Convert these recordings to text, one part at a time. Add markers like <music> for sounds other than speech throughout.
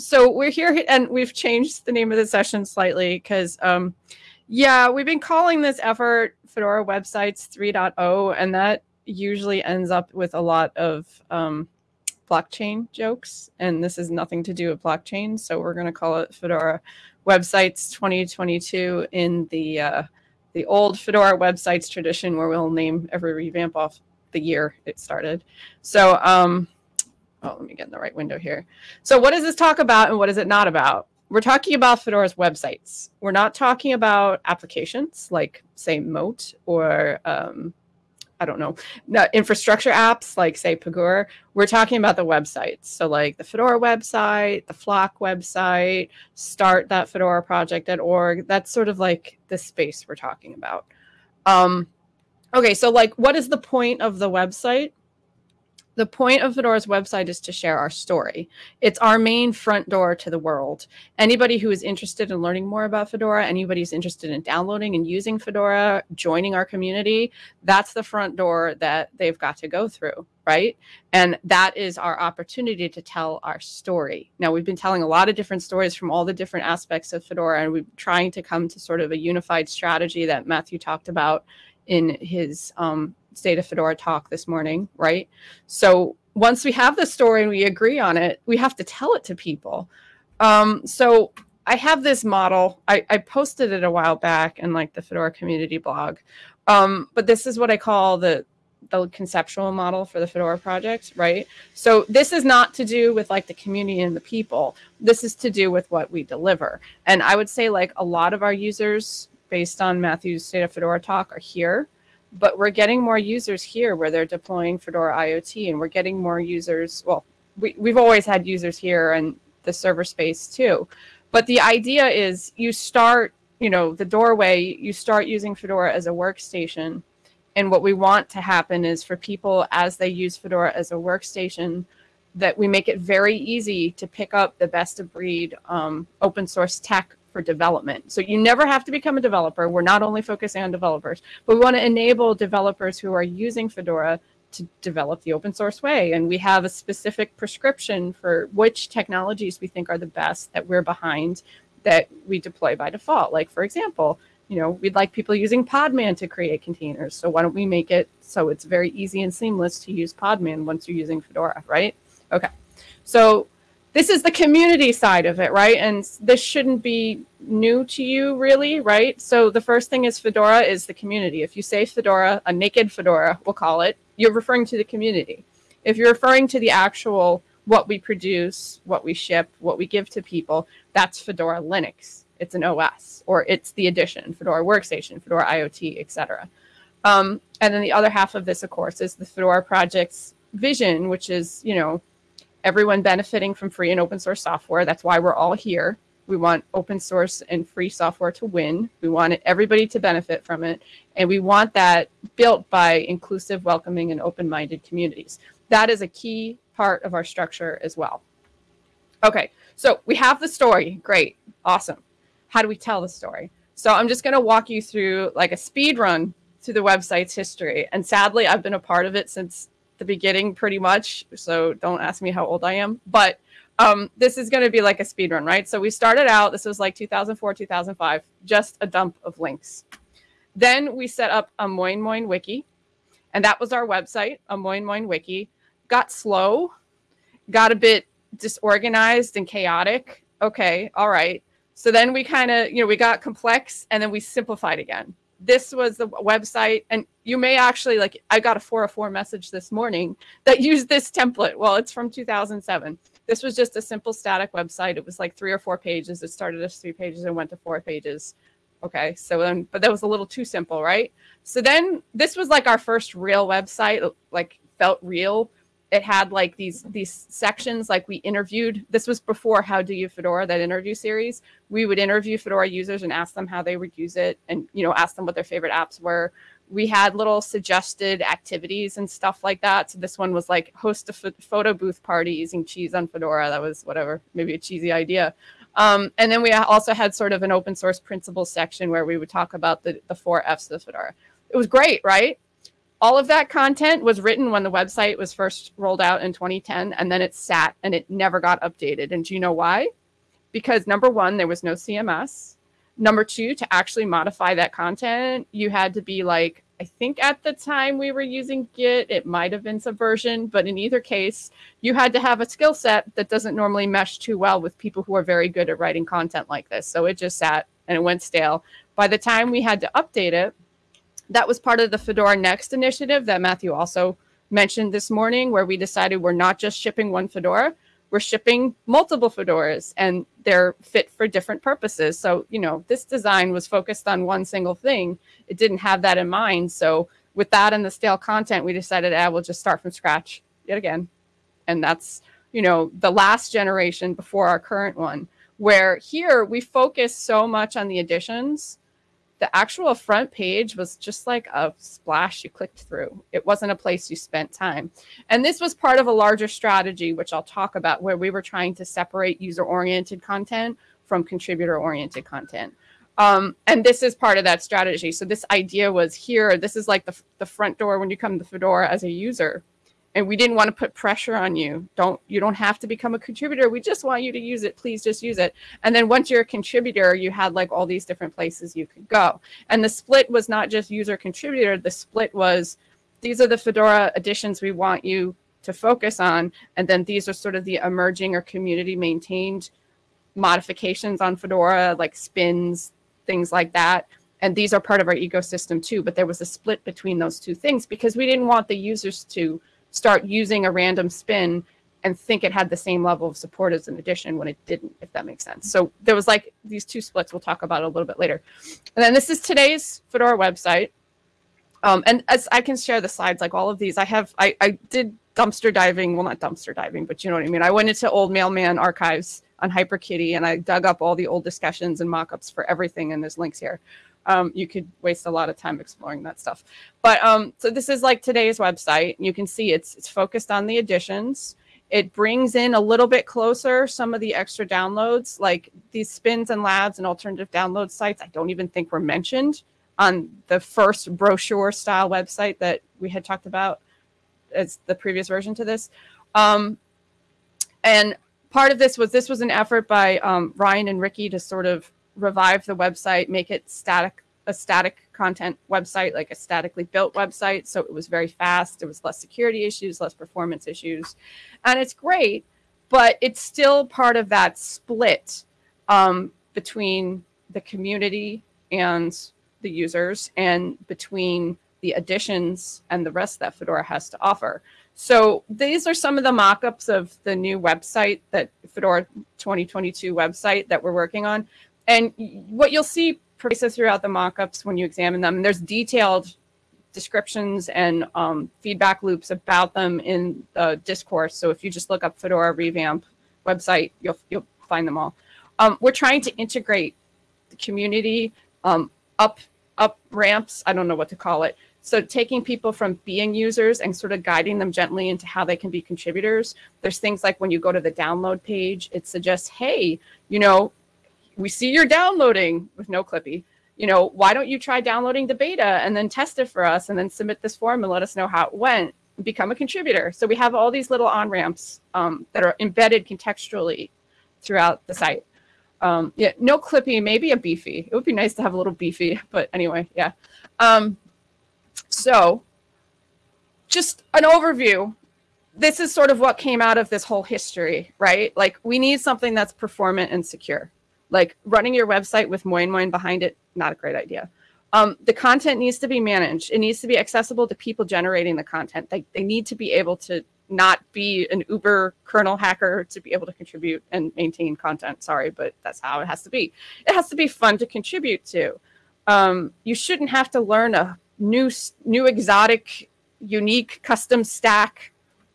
so we're here and we've changed the name of the session slightly because, um, yeah, we've been calling this effort Fedora Websites 3.0, and that usually ends up with a lot of um, blockchain jokes. And this is nothing to do with blockchain. So we're going to call it Fedora Websites 2022 in the uh, the old Fedora websites tradition where we'll name every revamp off the year it started. So, um, oh, let me get in the right window here. So what does this talk about and what is it not about? We're talking about Fedora's websites. We're not talking about applications like, say, Mote or um, I don't know, infrastructure apps like say Pagure. We're talking about the websites. So like the Fedora website, the Flock website, start that Fedora project.org. That's sort of like the space we're talking about. Um, okay, so like what is the point of the website? The point of Fedora's website is to share our story. It's our main front door to the world. Anybody who is interested in learning more about Fedora, anybody who's interested in downloading and using Fedora, joining our community, that's the front door that they've got to go through, right? And that is our opportunity to tell our story. Now, we've been telling a lot of different stories from all the different aspects of Fedora, and we're trying to come to sort of a unified strategy that Matthew talked about in his um, State of Fedora talk this morning, right? So once we have the story and we agree on it, we have to tell it to people. Um, so I have this model. I, I, posted it a while back in like the Fedora community blog. Um, but this is what I call the the conceptual model for the Fedora project, right? So this is not to do with like the community and the people. This is to do with what we deliver. And I would say like a lot of our users, based on Matthew's State of Fedora talk, are here but we're getting more users here where they're deploying Fedora IoT, and we're getting more users. Well, we, we've always had users here and the server space too. But the idea is you start, you know, the doorway, you start using Fedora as a workstation. And what we want to happen is for people as they use Fedora as a workstation, that we make it very easy to pick up the best of breed um, open source tech for development. So you never have to become a developer. We're not only focusing on developers, but we want to enable developers who are using Fedora to develop the open source way. And we have a specific prescription for which technologies we think are the best that we're behind that we deploy by default. Like, for example, you know, we'd like people using Podman to create containers. So why don't we make it so it's very easy and seamless to use Podman once you're using Fedora, right? Okay. So this is the community side of it, right? And this shouldn't be new to you, really, right? So the first thing is Fedora is the community. If you say Fedora, a naked Fedora, we'll call it, you're referring to the community. If you're referring to the actual what we produce, what we ship, what we give to people, that's Fedora Linux. It's an OS, or it's the edition, Fedora Workstation, Fedora IoT, etc. Um, and then the other half of this, of course, is the Fedora project's vision, which is, you know, everyone benefiting from free and open source software. That's why we're all here. We want open source and free software to win. We want everybody to benefit from it. And we want that built by inclusive, welcoming, and open minded communities. That is a key part of our structure as well. Okay, so we have the story. Great, awesome. How do we tell the story? So I'm just going to walk you through like a speed run through the website's history. And sadly, I've been a part of it since the beginning pretty much. So don't ask me how old I am. But um, this is going to be like a speed run, right? So we started out, this was like 2004, 2005, just a dump of links. Then we set up a Moin Moin Wiki, and that was our website, a Moin Moin Wiki. Got slow, got a bit disorganized and chaotic. Okay, all right. So then we kind of, you know, we got complex and then we simplified again this was the website and you may actually like i got a 404 message this morning that used this template. Well it's from 2007 this was just a simple static website. It was like three or four pages. It started as three pages and went to four pages. Okay so then but that was a little too simple right? So then this was like our first real website like felt real it had like these these sections like we interviewed this was before how do you fedora that interview series. We would interview fedora users and ask them how they would use it and you know ask them what their favorite apps were. We had little suggested activities and stuff like that. So this one was like host a photo booth party using cheese on fedora. That was whatever maybe a cheesy idea. Um, and then we also had sort of an open source principles section where we would talk about the, the four f's of fedora. It was great right all of that content was written when the website was first rolled out in 2010 and then it sat and it never got updated. And do you know why? Because number one there was no cms number two to actually modify that content you had to be like i think at the time we were using git it might have been subversion but in either case you had to have a skill set that doesn't normally mesh too well with people who are very good at writing content like this. So it just sat and it went stale. By the time we had to update it that was part of the Fedora Next initiative that Matthew also mentioned this morning, where we decided we're not just shipping one Fedora, we're shipping multiple Fedoras and they're fit for different purposes. So, you know, this design was focused on one single thing. It didn't have that in mind. So, with that and the stale content, we decided, ah, we'll just start from scratch yet again. And that's, you know, the last generation before our current one, where here we focus so much on the editions the actual front page was just like a splash you clicked through. It wasn't a place you spent time. And this was part of a larger strategy, which I'll talk about, where we were trying to separate user oriented content from contributor oriented content. Um, and this is part of that strategy. So this idea was here, this is like the, the front door when you come to Fedora as a user and we didn't want to put pressure on you. Don't you don't have to become a contributor. We just want you to use it. Please just use it. And then once you're a contributor you had like all these different places you could go. And the split was not just user contributor. The split was these are the fedora editions we want you to focus on. And then these are sort of the emerging or community maintained modifications on fedora like spins things like that. And these are part of our ecosystem too but there was a split between those two things because we didn't want the users to start using a random spin and think it had the same level of support as an edition when it didn't, if that makes sense. So there was like these two splits we'll talk about a little bit later. And then this is today's Fedora website. Um, and as I can share the slides, like all of these, I have, I, I did dumpster diving, well, not dumpster diving, but you know what I mean? I went into old mailman archives on HyperKitty and I dug up all the old discussions and mockups for everything, and there's links here um, you could waste a lot of time exploring that stuff. But um, so this is like today's website. You can see it's it's focused on the editions. It brings in a little bit closer some of the extra downloads, like these spins and labs and alternative download sites. I don't even think were mentioned on the first brochure style website that we had talked about as the previous version to this. Um, and part of this was this was an effort by um, Ryan and Ricky to sort of revive the website, make it static, a static content website, like a statically built website. So it was very fast. There was less security issues, less performance issues. And it's great, but it's still part of that split um, between the community and the users and between the editions and the rest that Fedora has to offer. So these are some of the mock-ups of the new website that Fedora 2022 website that we're working on. And what you'll see pervasive throughout the mockups when you examine them, there's detailed descriptions and um, feedback loops about them in the discourse. So if you just look up Fedora revamp website, you'll you'll find them all. Um, we're trying to integrate the community um, up up ramps. I don't know what to call it. So taking people from being users and sort of guiding them gently into how they can be contributors. There's things like when you go to the download page, it suggests, hey, you know, we see you're downloading with no clippy. You know, why don't you try downloading the beta and then test it for us and then submit this form and let us know how it went? Become a contributor. So we have all these little on ramps um, that are embedded contextually throughout the site. Um, yeah, no clippy, maybe a beefy. It would be nice to have a little beefy, but anyway, yeah. Um, so, just an overview. This is sort of what came out of this whole history, right? Like, we need something that's performant and secure. Like running your website with Moin Moin behind it, not a great idea. Um, the content needs to be managed. It needs to be accessible to people generating the content. They, they need to be able to not be an uber kernel hacker to be able to contribute and maintain content. Sorry, but that's how it has to be. It has to be fun to contribute to. Um, you shouldn't have to learn a new, new exotic, unique custom stack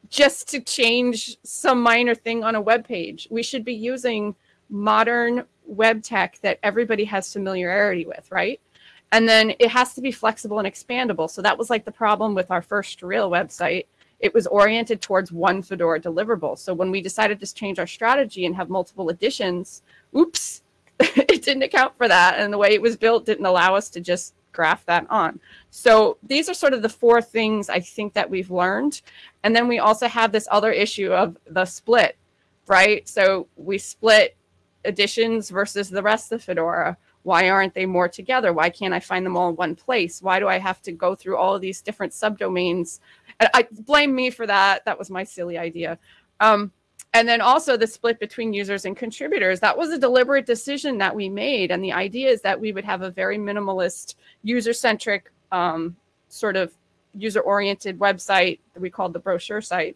just to change some minor thing on a web page. We should be using modern web tech that everybody has familiarity with, right? And then it has to be flexible and expandable. So that was like the problem with our first real website. It was oriented towards one Fedora deliverable. So when we decided to change our strategy and have multiple editions, oops, <laughs> it didn't account for that. And the way it was built didn't allow us to just graph that on. So these are sort of the four things I think that we've learned. And then we also have this other issue of the split, right? So we split editions versus the rest of Fedora. Why aren't they more together? Why can't I find them all in one place? Why do I have to go through all of these different subdomains? And I blame me for that. That was my silly idea. Um, and then also the split between users and contributors. That was a deliberate decision that we made. And the idea is that we would have a very minimalist, user-centric, um, sort of user-oriented website that we called the brochure site.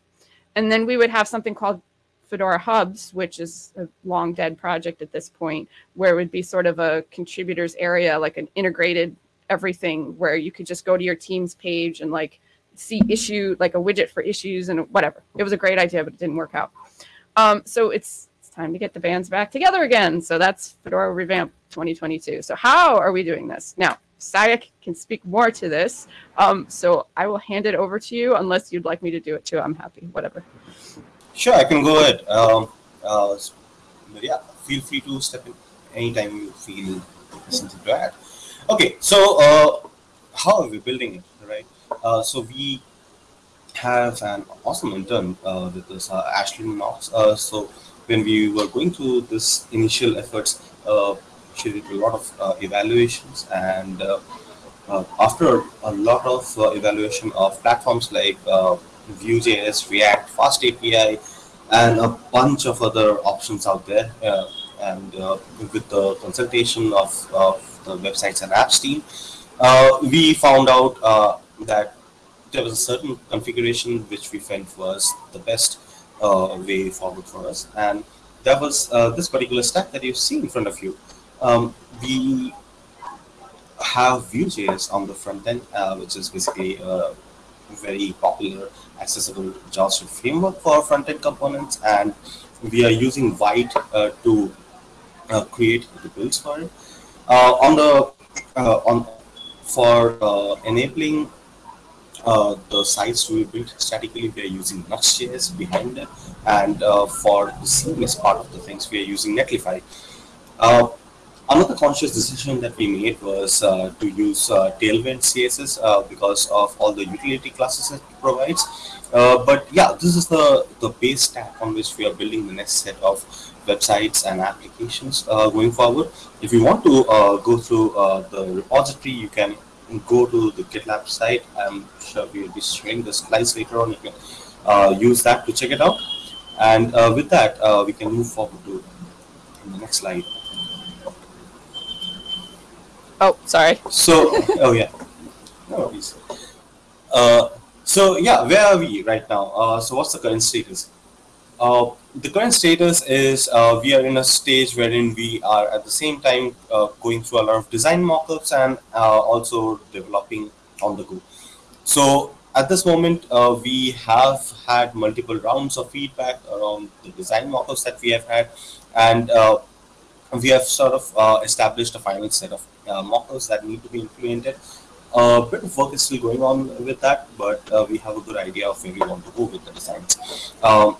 And then we would have something called Fedora Hubs, which is a long dead project at this point, where it would be sort of a contributors area, like an integrated everything where you could just go to your team's page and like see issue, like a widget for issues and whatever. It was a great idea, but it didn't work out. Um, so it's, it's time to get the bands back together again. So that's Fedora Revamp 2022. So how are we doing this? Now, Sayak can speak more to this. Um, so I will hand it over to you unless you'd like me to do it too. I'm happy, whatever. Sure, I can go ahead. Um, uh, yeah, feel free to step in anytime you feel something to add. Okay, so uh, how are we building it, right? Uh, so we have an awesome intern uh, with us, uh, Ashlyn Knox. Uh, so when we were going through this initial efforts, uh, she did a lot of uh, evaluations and uh, after a lot of evaluation of platforms like Vue.js, React, Fast API, and a bunch of other options out there, uh, and uh, with the consultation of, of the websites and apps team, uh, we found out that there was a certain configuration which we felt was the best uh, way forward for us. And that was uh, this particular stack that you see in front of you. Um, we have Vue.js on the front end, uh, which is basically a very popular, accessible JavaScript framework for front-end components. And we are using Vite uh, to uh, create the builds for it. Uh, on the on for enabling uh, the sites to be built statically, we are using Nuxt.js behind it. And uh, for the CMS part of the things, we are using Netlify. Uh, another conscious decision that we made was uh, to use uh, Tailwind CSS uh, because of all the utility classes it provides. but yeah, this is the, the base stack on which we are building the next set of websites and applications going forward. If you want to go through the repository, you can go to the GitLab site. I'm sure we'll be sharing the slides later on. You can uh, use that to check it out. And uh, with that, uh, we can move forward to the next slide. Oh, sorry. So, oh yeah, no worries. Uh, so yeah, where are we right now? Uh, so what's the current status? Uh, the current status is uh, we are in a stage wherein we are at the same time uh, going through a lot of design mockups and uh, also developing on the go. So at this moment, uh, we have had multiple rounds of feedback around the design mockups that we have had, and uh, we have sort of uh, established a final set of mockups that need to be implemented. A bit of work is still going on with that, but we have a good idea of where we want to go with the designs. Um,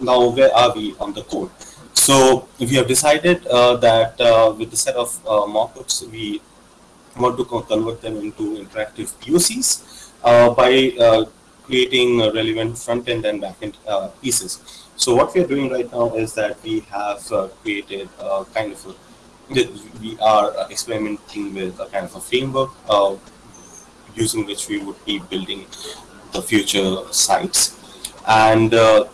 now where are we on the code? So we have decided uh, that uh, with the set of uh, mockups, we want to convert them into interactive POCs uh, by uh, creating relevant front-end and back-end uh, pieces. So what we are doing right now is that we have created a kind of a, we are experimenting with a kind of a framework using which we would be building the future sites. And uh,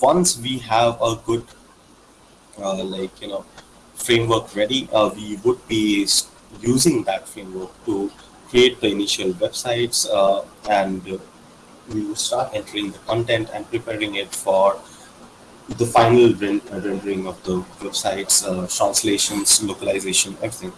once we have a good uh, like you know framework ready uh, we would be using that framework to create the initial websites uh, and we will start entering the content and preparing it for the final rendering of the websites uh, translations localization everything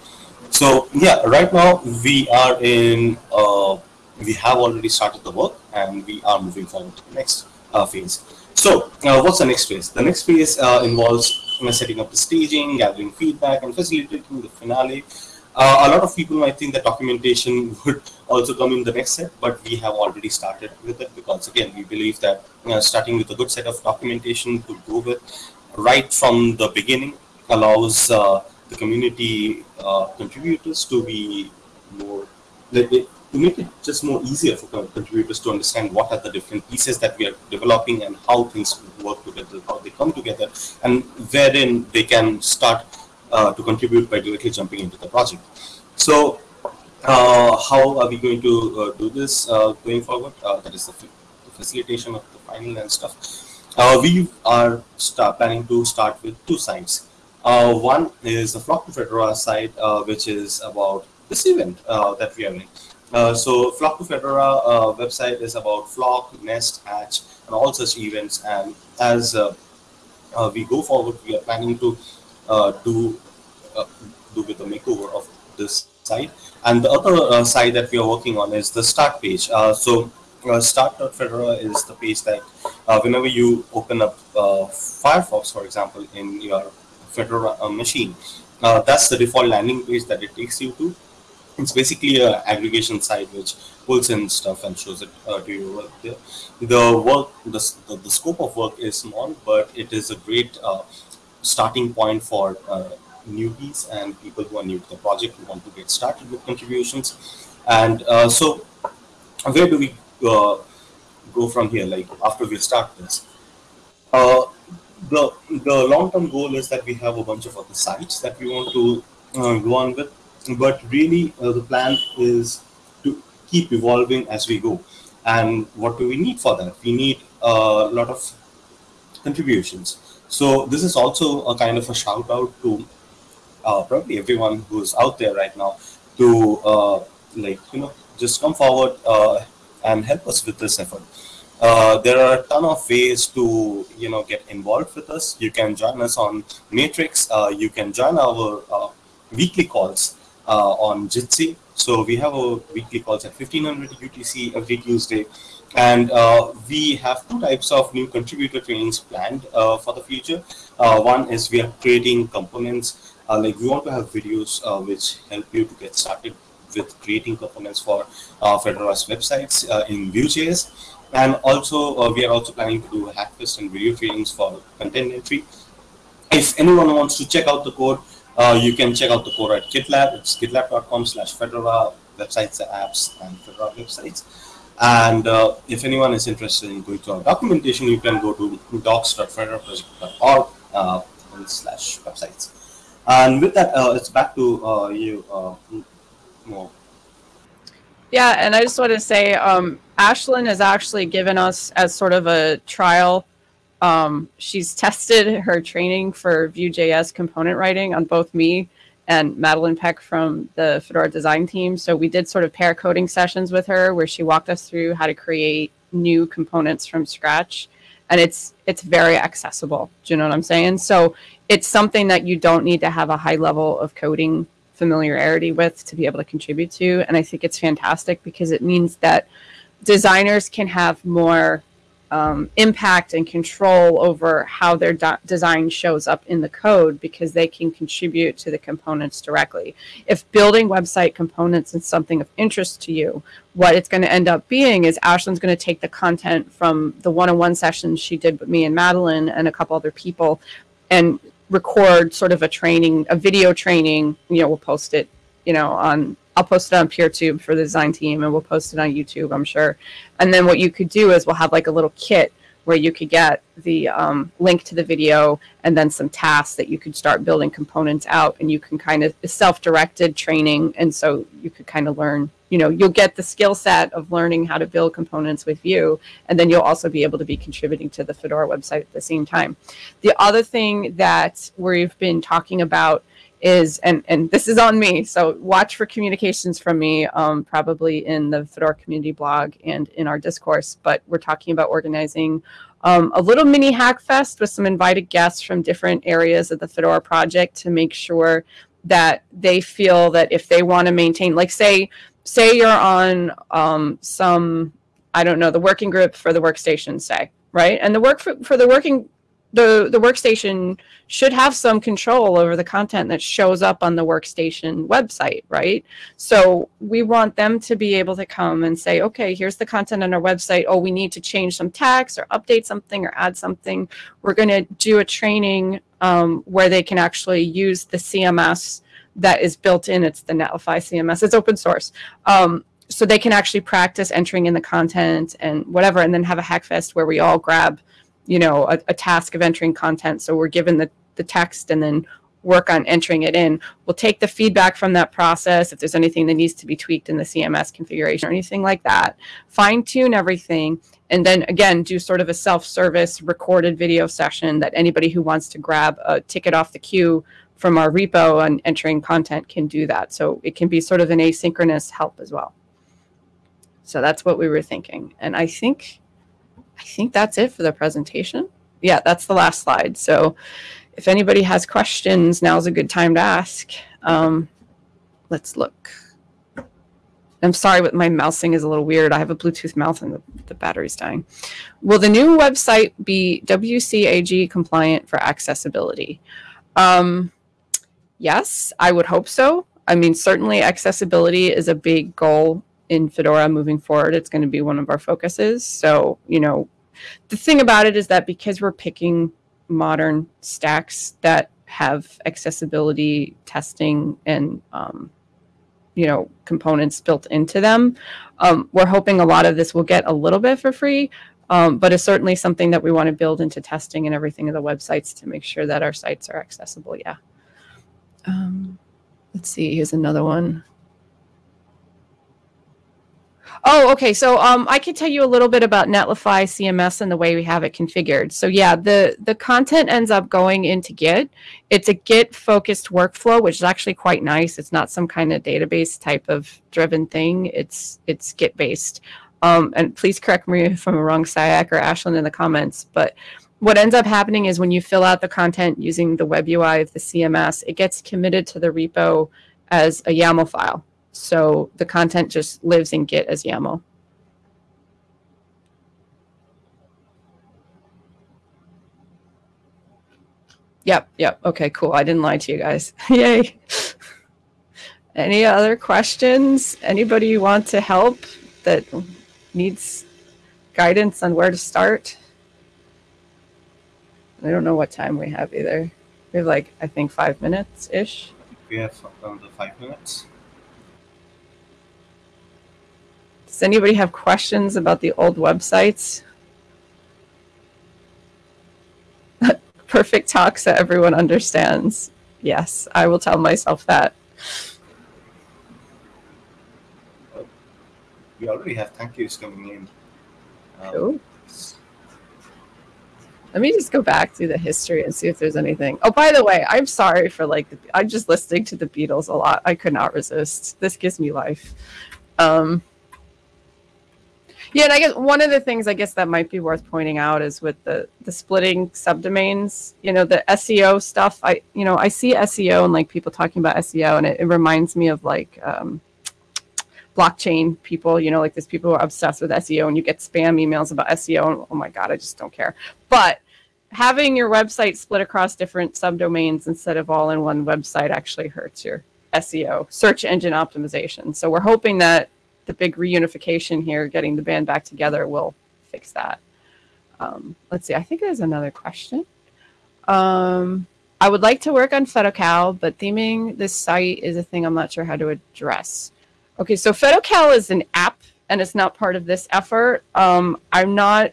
so yeah right now we are in uh, we have already started the work and we are moving forward to the next phase so uh, what's the next phase? The next phase uh, involves you know, setting up the staging, gathering feedback, and facilitating the finale. Uh, a lot of people might think that documentation <laughs> would also come in the next set, but we have already started with it because again, we believe that starting with a good set of documentation to go with right from the beginning allows uh, the the community uh, contributors to be more to make it just more easier for contributors to understand what are the different pieces that we are developing and how things work together, how they come together, and wherein they can start uh, to contribute by directly jumping into the project. So, uh, how are we going to uh, do this uh, going forward? That is the, the, facilitation of the final and stuff. We are planning to start with two sites. one is the Flock to Fedora site, which is about this event that we are in. Uh, so Flock to Fedora uh, website is about Flock, Nest, Hatch, and all such events. And as uh, we go forward, we are planning to Uh, do uh, do with the makeover of this site. And the other uh, site that we are working on is the start page. so start.fedora is the page that whenever you open up Firefox, for example, in your Fedora machine, that's the default landing page that it takes you to it's basically an aggregation site which pulls in stuff and shows it uh, to you work there. The work, the, the, the, scope of work is small, but it is a great uh, starting point for uh, newbies and people who are new to the project who want to get started with contributions. And uh, so, where do we uh, go from here? Like after we start this, uh, the the long term goal is that we have a bunch of other sites that we want to go on with but really uh, the plan is to keep evolving as we go and what do we need for that we need a lot of contributions so this is also a kind of a shout out to uh, probably everyone who's out there right now to uh, like you know just come forward uh, and help us with this effort uh, there are a ton of ways to you know get involved with us you can join us on matrix uh, you can join our uh, weekly calls on Jitsi. So we have a weekly calls at 1500 UTC every Tuesday. And uh, we have two types of new contributor trainings planned uh, for the future. Uh, one is we are creating components, uh, like we want to have videos uh, which help you to get started with creating components for Fedora's websites in Vue.js. And also, we are also planning to do Hackfest and video trainings for content entry. If anyone wants to check out the code, uh, you can check out the code at GitLab. It's gitlab.com slash Fedora websites, apps, and Fedora websites. And uh, if anyone is interested in going to our documentation, you can go to docs.fedoraproject.org uh, slash websites. And with that, uh, it's back to uh, you, uh, Mo. Yeah, and I just want to say, um, Ashlyn has actually given us as sort of a trial um, she's <laughs> tested her training for Vue.js component writing on both me and Madeline Peck from the Fedora design team. So we did sort of pair coding sessions with her where she walked us through how to create new components from scratch. And it's it's very accessible. Do you know what I'm saying? So it's something that you don't need to have a high level of coding familiarity with to be able to contribute to. And I think it's fantastic because it means that designers can have more um, impact and control over how their design shows up in the code because they can contribute to the components directly. If building website components is something of interest to you, what it's going to end up being is Ashlyn's going to take the content from the one-on-one sessions she did with me and Madeline and a couple other people and record sort of a training, a video training, you know, we'll post it, you know, on I'll post it on PeerTube for the design team and we'll post it on YouTube, I'm sure. And then what you could do is we'll have like a little kit where you could get the um, link to the video and then some tasks that you could start building components out and you can kind of self-directed training and so you could kind of learn you know you'll get the skill set of learning how to build components with Vue and then you'll also be able to be contributing to the fedora website at the same time the other thing that we've been talking about is and and this is on me so watch for communications from me um, probably in the fedora community blog and in our discourse but we're talking about organizing um, a little mini hack fest with some invited guests from different areas of the fedora project to make sure that they feel that if they want to maintain like say say you're on um, some i don't know the working group for the workstation say right? And the work for, for the working the the workstation should have some control over the content that shows up on the workstation website, right? So we want them to be able to come and say, okay, here's the content on our website. Oh, we need to change some text or update something or add something. We're going to do a training um, where they can actually use the CMS that is built in. It's the Netlify CMS. It's open source. Um, so they can actually practice entering in the content and whatever, and then have a hackfest where we all grab, you know, a, a task of entering content. So we're given the, the text and then work on entering it in. We'll take the feedback from that process if there's anything that needs to be tweaked in the CMS configuration or anything like that, fine tune everything, and then again do sort of a self-service recorded video session that anybody who wants to grab a ticket off the queue from our repo and entering content can do that. So it can be sort of an asynchronous help as well. So that's what we were thinking. And I think I think that's it for the presentation. Yeah, that's the last slide. So if anybody has questions, now's a good time to ask. Um, let's look. I'm sorry, but my mousing is a little weird. I have a Bluetooth mouse and the, the battery's dying. Will the new website be WCAG compliant for accessibility? Um, yes, I would hope so. I mean, certainly accessibility is a big goal in Fedora moving forward. It's going to be one of our focuses. So, you know, the thing about it is that because we're picking modern stacks that have accessibility testing and um, you know components built into them. Um, we're hoping a lot of this will get a little bit for free, um, but it's certainly something that we want to build into testing and everything of the websites to make sure that our sites are accessible. Yeah. Um, let's see. Here's another one. Oh, okay. So um, I can tell you a little bit about Netlify CMS and the way we have it configured. So yeah, the the content ends up going into Git. It's a Git focused workflow, which is actually quite nice. It's not some kind of database type of driven thing. It's it's Git based. Um, and please correct me <laughs> if I'm wrong, Sayak or Ashlyn in the comments. But what ends up happening is when you fill out the content using the web UI of the CMS, it gets committed to the repo as a YAML file. So the content just lives in Git as YAML. Yep, yep. Okay, cool. I didn't lie to you guys. <laughs> Yay. Any other questions? Anybody want to help that needs guidance on where to start? I don't know what time we have either. We have like, I think five minutes ish. We have around five minutes. Does anybody have questions about the old websites? <laughs> Perfect talk so everyone understands. Yes, I will tell myself that. We already have thank yous coming in. Um, Cool. Let me just go back through the history and see if there's anything. Oh, by the way, I'm sorry for like I'm just listening to the Beatles a lot. I could not resist. This gives me life. Um, yeah, and I guess one of the things I guess that might be worth pointing out is with the the splitting subdomains. You know, the SEO stuff. I you know I see SEO and like people talking about SEO, and it, it reminds me of like. Um, blockchain people, you know, like there's people who are obsessed with SEO and you get spam emails about SEO and oh my god, I just don't care. But having your website split across different subdomains instead of all in one website actually hurts your SEO, search engine optimization. So we're hoping that the big reunification here, getting the band back together, will fix that. Um, let's see. I think there's another question. Um, I would like to work on FedoCal, but theming this site is a thing I'm not sure how to address. Okay, so FedoCal is an app and it's not part of this effort. Um, I'm not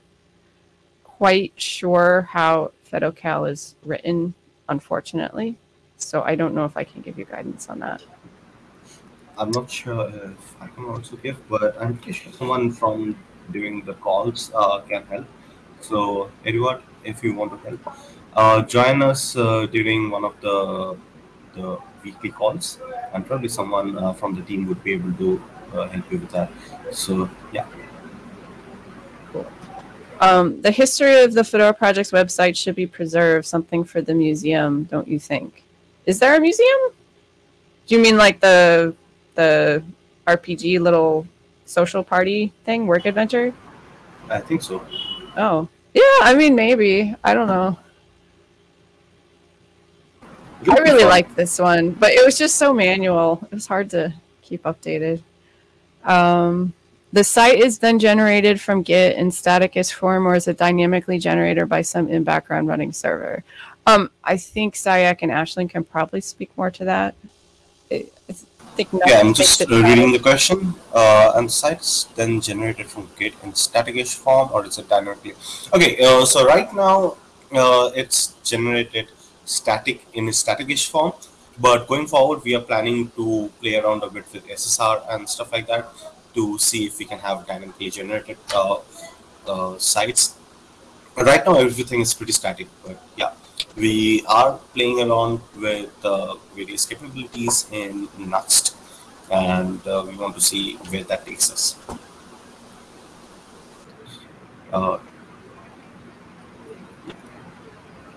quite sure how FedoCal is written, unfortunately. So I don't know if I can give you guidance on that. I'm not sure if I can also give, but I'm pretty sure someone from doing the calls uh, can help. So, Edward, if you want to help, uh, join us uh, during one of the the weekly calls, and probably someone uh, from the team would be able to uh, help you with that. So, yeah. Um, the history of the Fedora Project's website should be preserved, something for the museum, don't you think? Is there a museum? Do you mean like the the RPG little social party thing, work adventure? I think so. Oh, yeah. I mean, maybe. I don't know. I really liked this one, but it was just so manual. It was hard to keep updated. Um, the site is then generated from Git in static is form, or is it dynamically generated by some in background running server? Um, I think Sayak and Ashlyn can probably speak more to that. I I think Yeah, I'm just uh, reading the question. Uh, and the site's then generated from Git in static-ish form, or is it dynamically? Okay, uh, so right now uh, it's generated static in a static-ish form, but going forward we are planning to play around a bit with SSR and stuff like that to see if we can have dynamically generated uh, uh, sites. But right now everything is pretty static, but yeah, we are playing around with uh, various capabilities in Nuxt, and uh, we want to see where that takes us. Uh,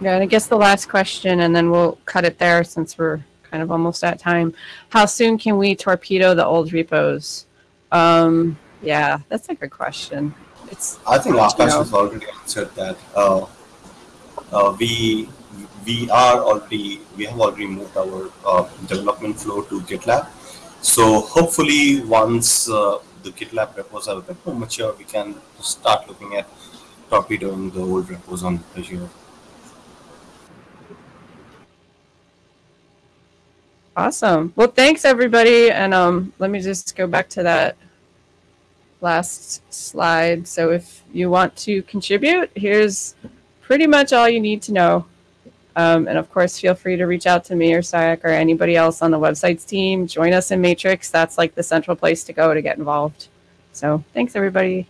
Yeah, and I guess the last question, and then we'll cut it there since we're kind of almost at time. How soon can we torpedo the old repos? Um, yeah, that's a good question. It's I think Akash has already answered that. Uh, we we are already we have already moved our uh, development flow to GitLab. So hopefully, once uh, the GitLab repos are a bit more mature, we can start looking at torpedoing the old repos on Pagure. awesome. Well, thanks everybody, and um, let me just go back to that last slide. So if you want to contribute, here's pretty much all you need to know. Um, and of course, feel free to reach out to me or Sayak or anybody else on the websites team. Join us in Matrix. That's like the central place to go to get involved. So thanks, everybody.